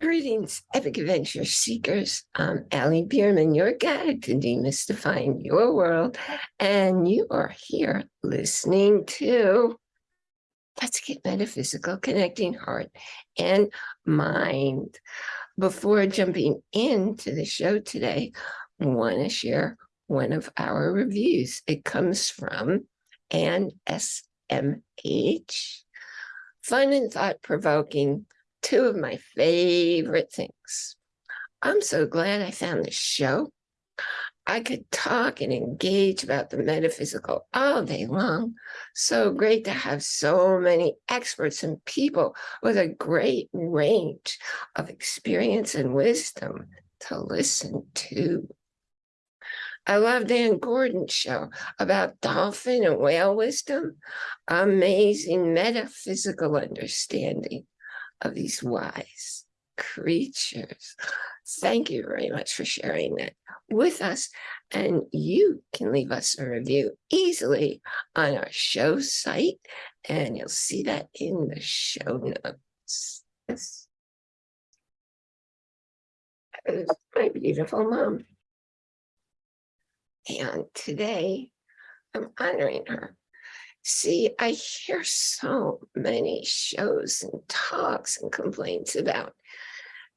Greetings, epic adventure seekers. I'm Allie Bierman, your guide to demystifying your world, and you are here listening to Let's Get Metaphysical, Connecting Heart and Mind. Before jumping into the show today, I want to share one of our reviews. It comes from Ann SMH. Fun and thought-provoking two of my favorite things. I'm so glad I found this show. I could talk and engage about the metaphysical all day long. So great to have so many experts and people with a great range of experience and wisdom to listen to. I love Dan Gordon's show about dolphin and whale wisdom, amazing metaphysical understanding of these wise creatures. Thank you very much for sharing that with us. And you can leave us a review easily on our show site, and you'll see that in the show notes. Yes. my beautiful mom. And today I'm honoring her See, I hear so many shows and talks and complaints about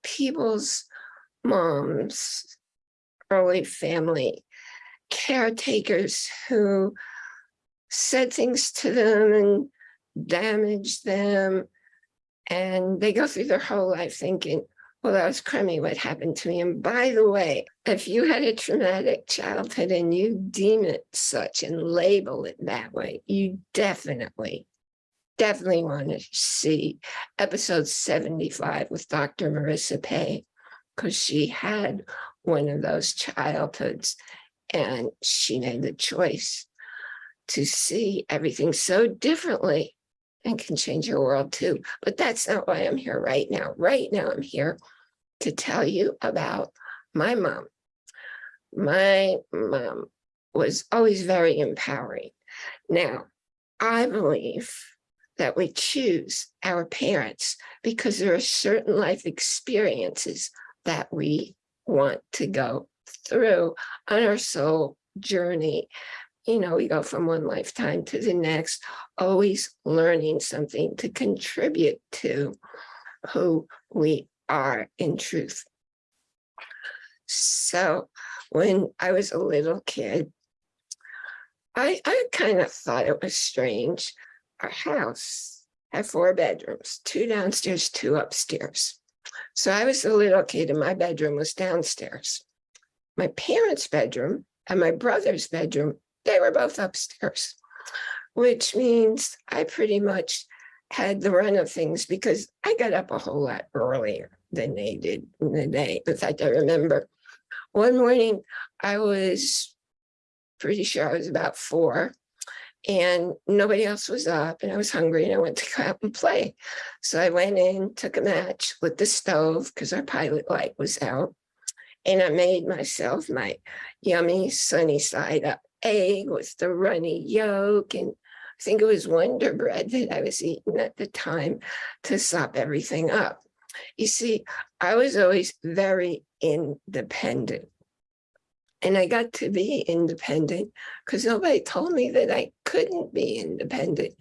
people's moms, early family caretakers who said things to them and damaged them. And they go through their whole life thinking, well, that was crummy what happened to me. And by the way, if you had a traumatic childhood and you deem it such and label it that way, you definitely, definitely want to see episode 75 with Dr. Marissa Pay, because she had one of those childhoods and she made the choice to see everything so differently and can change your world too. But that's not why I'm here right now. Right now, I'm here to tell you about my mom. My mom was always very empowering. Now, I believe that we choose our parents because there are certain life experiences that we want to go through on our soul journey you know, we go from one lifetime to the next, always learning something to contribute to who we are in truth. So when I was a little kid, I, I kind of thought it was strange. Our house had four bedrooms, two downstairs, two upstairs. So I was a little kid and my bedroom was downstairs. My parents' bedroom and my brother's bedroom they were both upstairs, which means I pretty much had the run of things because I got up a whole lot earlier than they did in the day. In fact, I remember one morning I was pretty sure I was about four and nobody else was up and I was hungry and I went to go out and play. So I went in, took a match, lit the stove because our pilot light was out and I made myself my yummy sunny side up egg with the runny yolk and I think it was Wonder Bread that I was eating at the time to sop everything up. You see, I was always very independent. And I got to be independent because nobody told me that I couldn't be independent.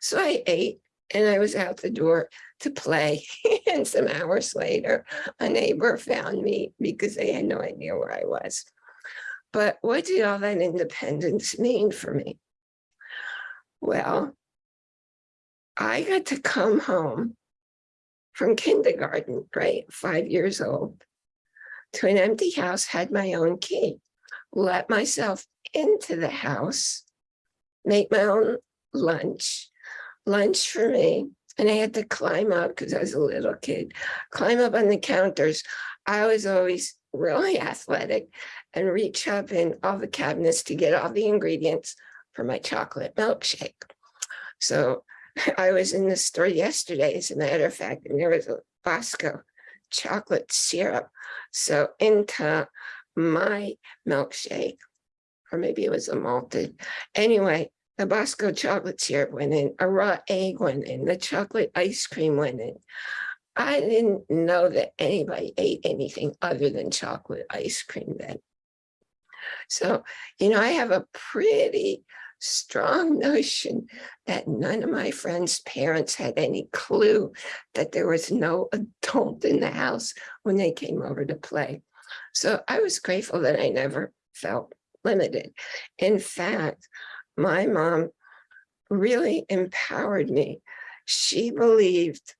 So I ate and I was out the door to play. and some hours later, a neighbor found me because they had no idea where I was. But what did all that independence mean for me? Well, I got to come home from kindergarten, right, five years old, to an empty house, had my own key, let myself into the house, make my own lunch, lunch for me, and I had to climb up because I was a little kid, climb up on the counters. I was always really athletic and reach up in all the cabinets to get all the ingredients for my chocolate milkshake. So I was in the store yesterday, as a matter of fact, and there was a Bosco chocolate syrup. So into my milkshake, or maybe it was a malted. Anyway, the Bosco chocolate syrup went in, a raw egg went in, the chocolate ice cream went in. I didn't know that anybody ate anything other than chocolate ice cream then. So, you know, I have a pretty strong notion that none of my friends' parents had any clue that there was no adult in the house when they came over to play. So I was grateful that I never felt limited. In fact, my mom really empowered me. She believed,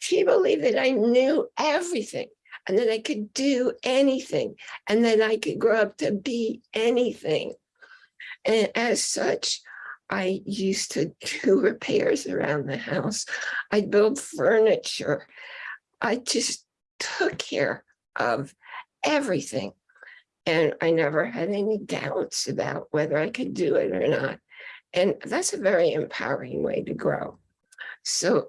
she believed that I knew everything and that I could do anything and that I could grow up to be anything. And as such, I used to do repairs around the house. I'd build furniture. I just took care of everything. And I never had any doubts about whether I could do it or not. And that's a very empowering way to grow. So,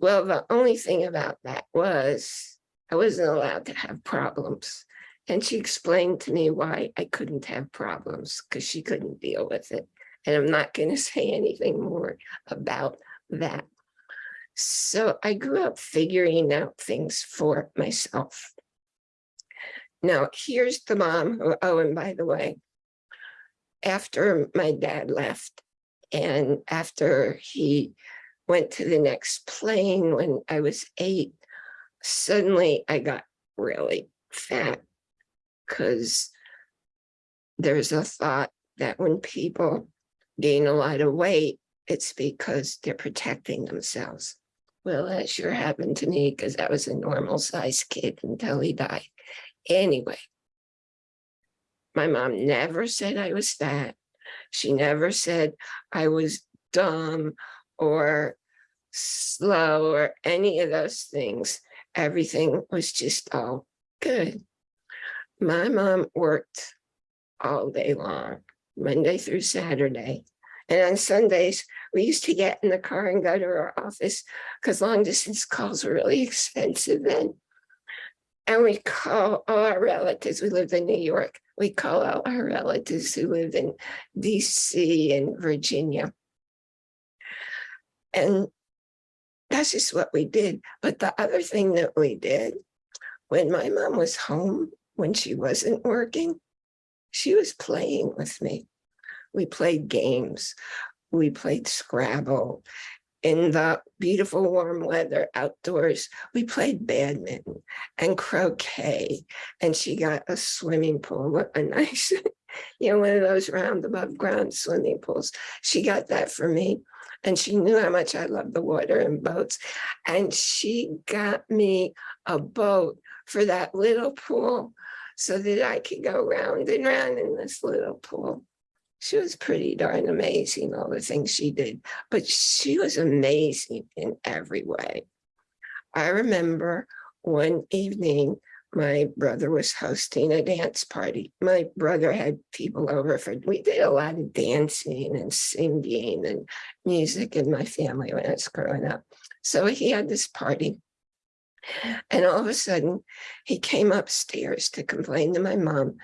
well, the only thing about that was I wasn't allowed to have problems. And she explained to me why I couldn't have problems because she couldn't deal with it. And I'm not going to say anything more about that. So I grew up figuring out things for myself. Now, here's the mom who, oh, and by the way, after my dad left and after he went to the next plane when I was eight, suddenly I got really fat because there's a thought that when people gain a lot of weight, it's because they're protecting themselves. Well, that sure happened to me because I was a normal sized kid until he died. Anyway, my mom never said I was fat. She never said I was dumb or slow or any of those things. Everything was just all good. My mom worked all day long, Monday through Saturday. And on Sundays, we used to get in the car and go to her office because long distance calls were really expensive then. And we call all our relatives, we lived in New York, we call all our relatives who live in DC and Virginia. And that's just what we did. But the other thing that we did, when my mom was home, when she wasn't working, she was playing with me. We played games. We played Scrabble in the beautiful warm weather outdoors, we played badminton and croquet. And she got a swimming pool, what a nice, you know, one of those round above ground swimming pools. She got that for me. And she knew how much I love the water and boats. And she got me a boat for that little pool so that I could go round and round in this little pool she was pretty darn amazing, all the things she did, but she was amazing in every way. I remember one evening, my brother was hosting a dance party. My brother had people over for, we did a lot of dancing and singing and music in my family when I was growing up. So he had this party. And all of a sudden, he came upstairs to complain to my mom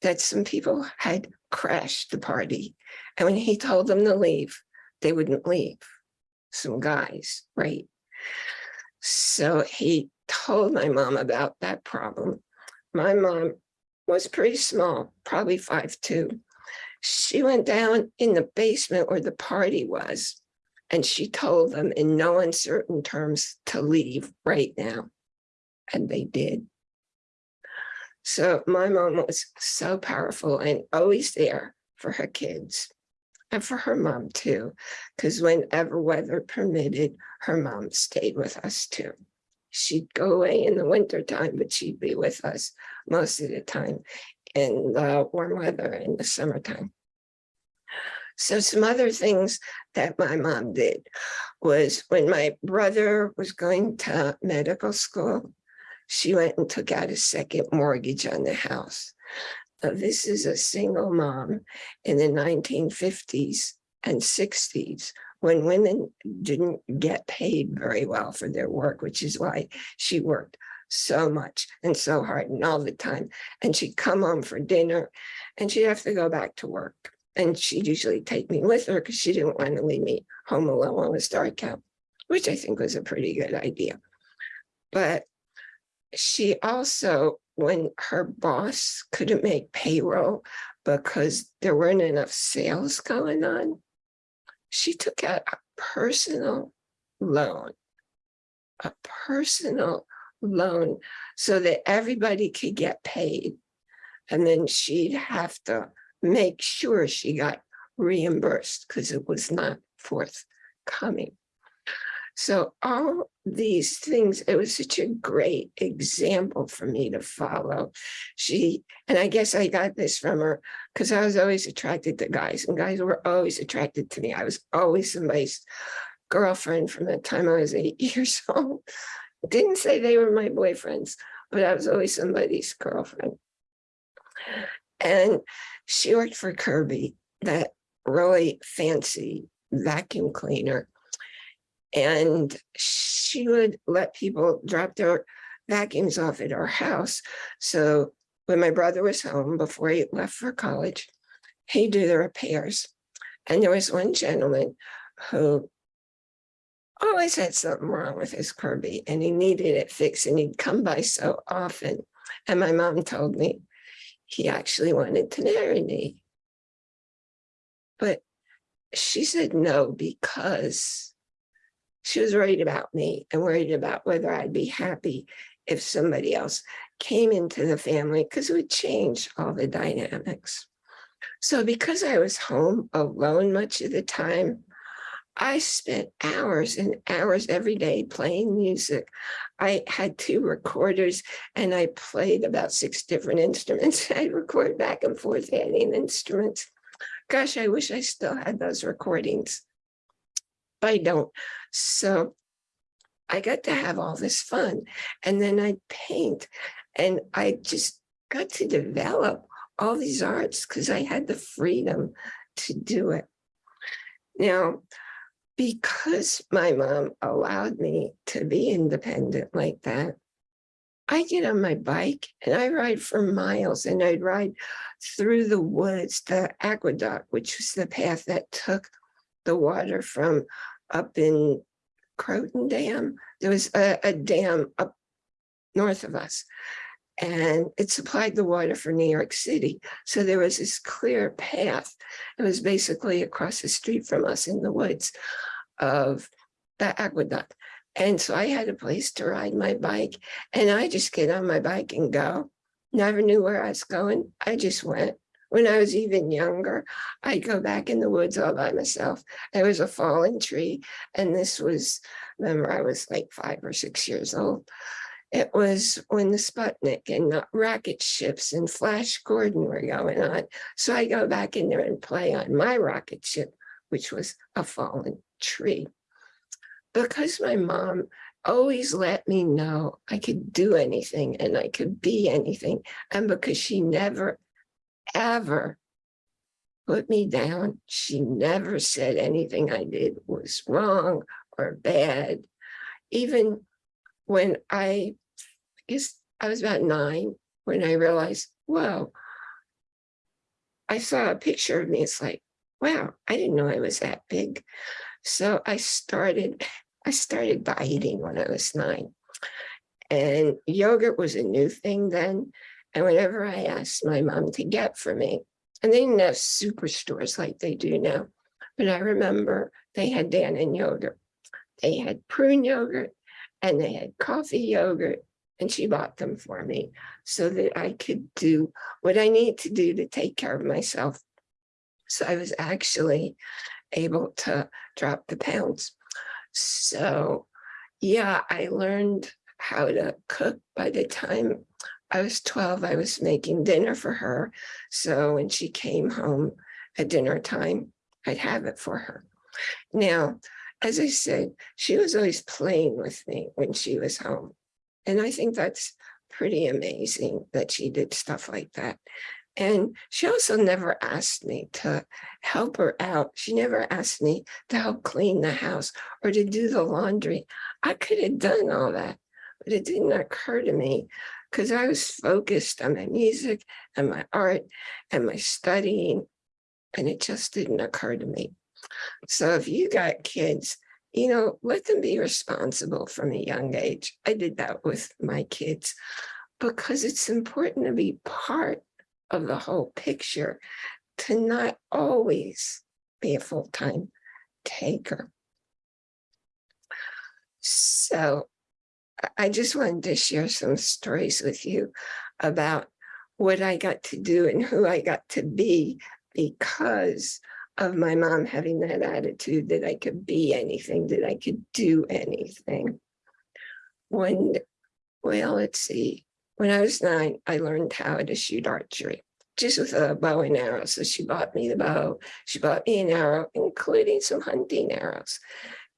that some people had crashed the party. And when he told them to leave, they wouldn't leave. Some guys, right? So he told my mom about that problem. My mom was pretty small, probably five two. She went down in the basement where the party was, and she told them in no uncertain terms to leave right now. And they did. So my mom was so powerful and always there for her kids and for her mom too, because whenever weather permitted, her mom stayed with us too. She'd go away in the winter time, but she'd be with us most of the time in the warm weather in the summertime. So some other things that my mom did was when my brother was going to medical school, she went and took out a second mortgage on the house. Now, this is a single mom in the 1950s and 60s when women didn't get paid very well for their work, which is why she worked so much and so hard and all the time. And she'd come home for dinner and she'd have to go back to work. And she'd usually take me with her because she didn't want to leave me home alone it was dark out, which I think was a pretty good idea. But she also, when her boss couldn't make payroll because there weren't enough sales going on, she took out a personal loan, a personal loan so that everybody could get paid. And then she'd have to make sure she got reimbursed because it was not forthcoming. So all these things, it was such a great example for me to follow. She, and I guess I got this from her because I was always attracted to guys and guys were always attracted to me. I was always somebody's girlfriend from the time I was eight years old. Didn't say they were my boyfriends, but I was always somebody's girlfriend. And she worked for Kirby, that really fancy vacuum cleaner. And she would let people drop their vacuums off at our house. So when my brother was home before he left for college, he'd do the repairs. And there was one gentleman who always had something wrong with his Kirby and he needed it fixed and he'd come by so often. And my mom told me he actually wanted to marry me. But she said no because she was worried about me and worried about whether I'd be happy if somebody else came into the family because it would change all the dynamics. So because I was home alone much of the time, I spent hours and hours every day playing music. I had two recorders and I played about six different instruments. I record back and forth adding instruments. Gosh, I wish I still had those recordings. But I don't. So I got to have all this fun. And then I'd paint and I just got to develop all these arts because I had the freedom to do it. Now, because my mom allowed me to be independent like that, I get on my bike and I ride for miles and I'd ride through the woods, the aqueduct, which was the path that took the water from up in Croton Dam. There was a, a dam up north of us and it supplied the water for New York City. So there was this clear path. It was basically across the street from us in the woods of the aqueduct. And so I had a place to ride my bike and I just get on my bike and go. Never knew where I was going. I just went. When I was even younger, I'd go back in the woods all by myself. There was a fallen tree and this was, remember I was like five or six years old. It was when the Sputnik and the rocket ships and Flash Gordon were going on. So I go back in there and play on my rocket ship, which was a fallen tree. Because my mom always let me know I could do anything and I could be anything. And because she never, ever put me down, she never said anything I did was wrong or bad. Even when I I guess I was about nine when I realized, whoa, I saw a picture of me. It's like, wow, I didn't know I was that big. So I started, I started dieting when I was nine. And yogurt was a new thing then. And whenever I asked my mom to get for me, and they didn't have superstores like they do now, but I remember they had Dannon yogurt. They had prune yogurt and they had coffee yogurt and she bought them for me so that I could do what I need to do to take care of myself. So I was actually able to drop the pounds. So yeah, I learned how to cook by the time I was 12, I was making dinner for her. So when she came home at dinner time, I'd have it for her. Now, as I said, she was always playing with me when she was home. And I think that's pretty amazing that she did stuff like that. And she also never asked me to help her out. She never asked me to help clean the house or to do the laundry. I could have done all that, but it didn't occur to me because I was focused on my music and my art and my studying, and it just didn't occur to me. So if you got kids, you know, let them be responsible from a young age. I did that with my kids because it's important to be part of the whole picture, to not always be a full-time taker. So I- just wanted to share some stories with you about what I got to do and who I got to be because of my mom having that attitude that I could be anything, that I could do anything. When, well, let's see, when I was nine, I learned how to shoot archery, just with a bow and arrow. So she bought me the bow, she bought me an arrow, including some hunting arrows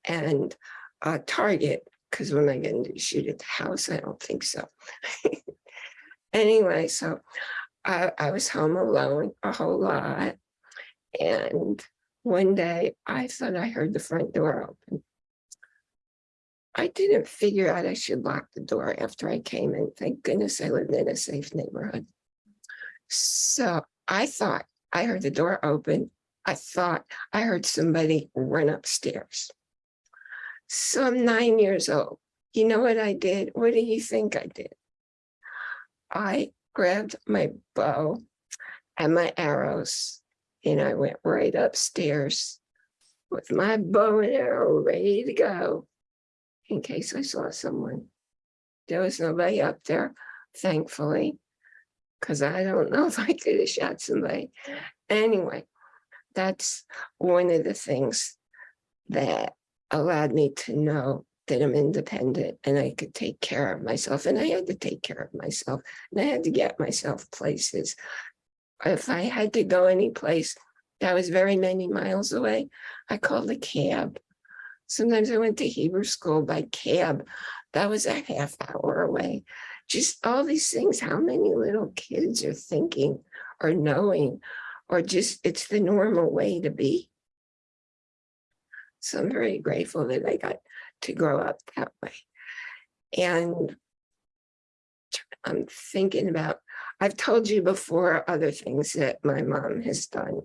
and a target, because when I going to shoot at the house? I don't think so. anyway, so I, I was home alone a whole lot. And one day I thought I heard the front door open. I didn't figure out I should lock the door after I came in. Thank goodness I lived in a safe neighborhood. So I thought I heard the door open. I thought I heard somebody run upstairs. So I'm nine years old. You know what I did? What do you think I did? I grabbed my bow and my arrows and I went right upstairs with my bow and arrow ready to go in case I saw someone. There was nobody up there, thankfully, because I don't know if I could have shot somebody. Anyway, that's one of the things that allowed me to know that I'm independent and I could take care of myself. And I had to take care of myself and I had to get myself places. If I had to go any place that was very many miles away, I called a cab. Sometimes I went to Hebrew school by cab. That was a half hour away. Just all these things, how many little kids are thinking or knowing, or just it's the normal way to be. So I'm very grateful that I got to grow up that way. And I'm thinking about, I've told you before other things that my mom has done,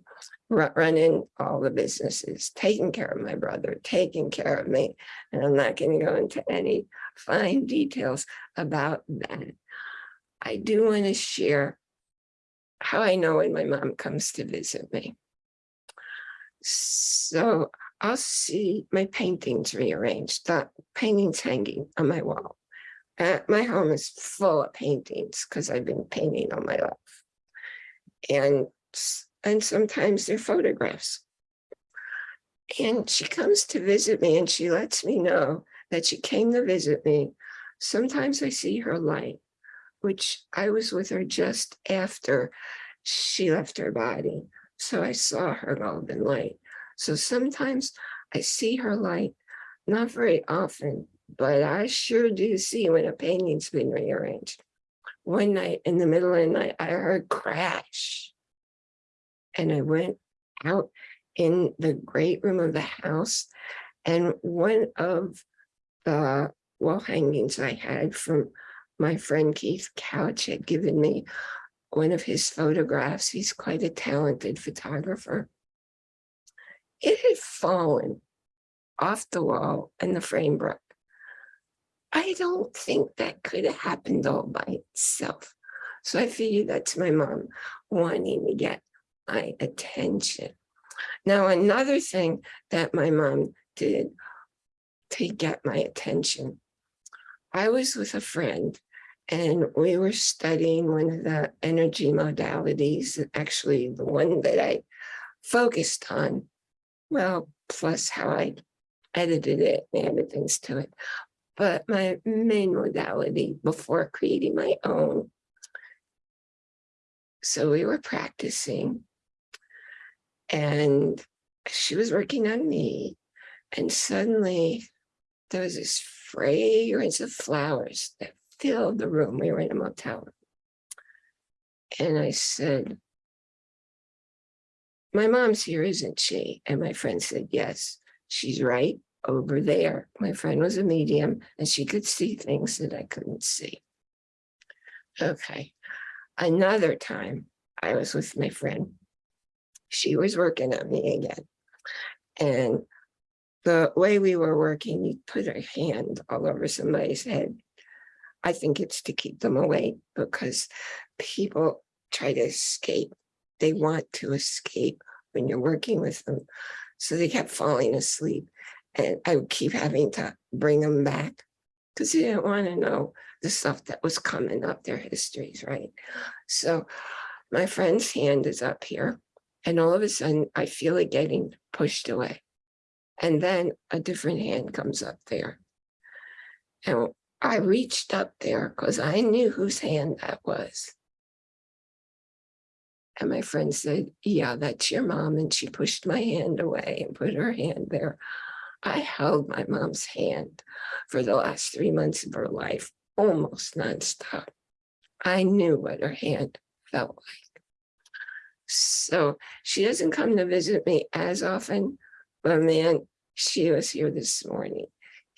running all the businesses, taking care of my brother, taking care of me. And I'm not going to go into any fine details about that. I do want to share how I know when my mom comes to visit me. So I'll see my paintings rearranged, the paintings hanging on my wall. Uh, my home is full of paintings because I've been painting all my life. And, and sometimes they're photographs. And she comes to visit me and she lets me know that she came to visit me. Sometimes I see her light, which I was with her just after she left her body. So I saw her golden light. So sometimes I see her light, not very often, but I sure do see when a painting's been rearranged. One night in the middle of the night, I heard crash. And I went out in the great room of the house and one of the wall hangings I had from my friend Keith Couch had given me one of his photographs. He's quite a talented photographer it had fallen off the wall and the frame broke. I don't think that could have happened all by itself. So I figured that's my mom wanting to get my attention. Now, another thing that my mom did to get my attention, I was with a friend and we were studying one of the energy modalities, actually the one that I focused on well, plus how I edited it and added things to it. But my main modality before creating my own. So we were practicing and she was working on me and suddenly there was this fragrance of flowers that filled the room. We were in a motel. And I said, my mom's here, isn't she? And my friend said, yes, she's right over there. My friend was a medium and she could see things that I couldn't see. Okay. Another time I was with my friend. She was working on me again. And the way we were working, you put a hand all over somebody's head. I think it's to keep them awake because people try to escape. They want to escape when you're working with them. So they kept falling asleep and I would keep having to bring them back because they didn't want to know the stuff that was coming up, their histories, right? So my friend's hand is up here and all of a sudden I feel it getting pushed away. And then a different hand comes up there. And I reached up there because I knew whose hand that was. And my friend said, yeah, that's your mom. And she pushed my hand away and put her hand there. I held my mom's hand for the last three months of her life, almost nonstop. I knew what her hand felt like. So she doesn't come to visit me as often, but man, she was here this morning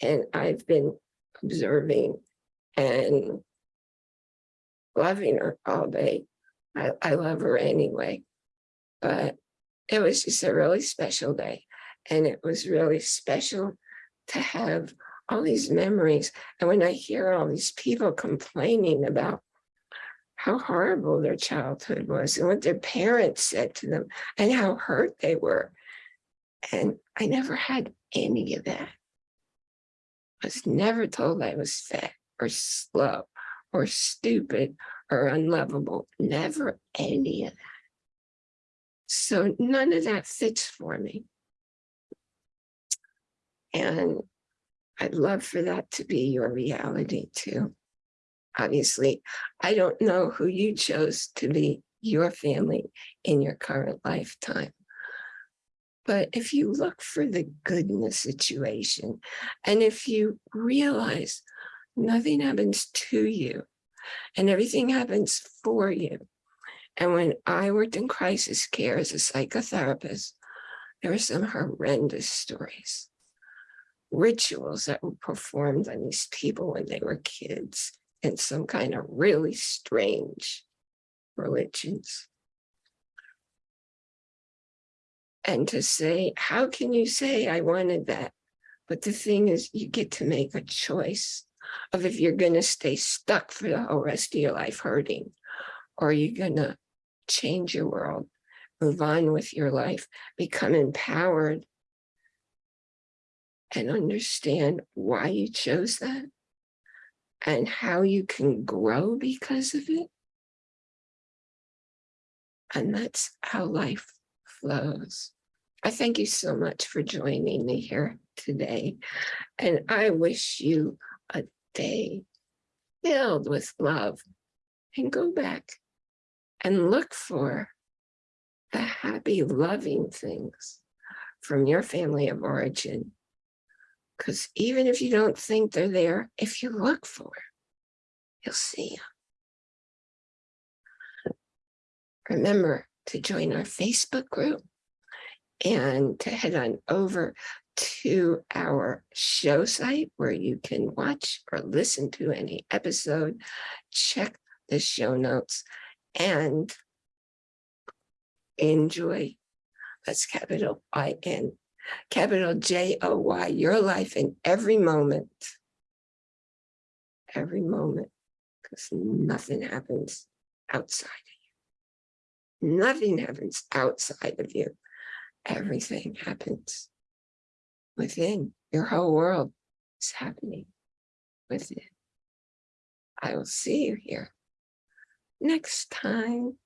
and I've been observing and loving her all day. I, I love her anyway, but it was just a really special day. And it was really special to have all these memories. And when I hear all these people complaining about how horrible their childhood was and what their parents said to them and how hurt they were. And I never had any of that. I was never told I was fat or slow or stupid or unlovable. Never any of that. So none of that fits for me. And I'd love for that to be your reality too. Obviously, I don't know who you chose to be your family in your current lifetime. But if you look for the good in the situation, and if you realize nothing happens to you and everything happens for you. And when I worked in crisis care as a psychotherapist, there were some horrendous stories, rituals that were performed on these people when they were kids in some kind of really strange religions. And to say, how can you say I wanted that? But the thing is, you get to make a choice of if you're going to stay stuck for the whole rest of your life hurting, or you're going to change your world, move on with your life, become empowered, and understand why you chose that and how you can grow because of it. And that's how life flows. I thank you so much for joining me here today. And I wish you day filled with love and go back and look for the happy, loving things from your family of origin. Because even if you don't think they're there, if you look for you'll see them. Remember to join our Facebook group and to head on over to our show site where you can watch or listen to any episode, check the show notes and enjoy. That's capital I-N, capital J-O-Y, your life in every moment. Every moment, because nothing happens outside of you. Nothing happens outside of you. Everything happens within. Your whole world is happening within. I will see you here next time.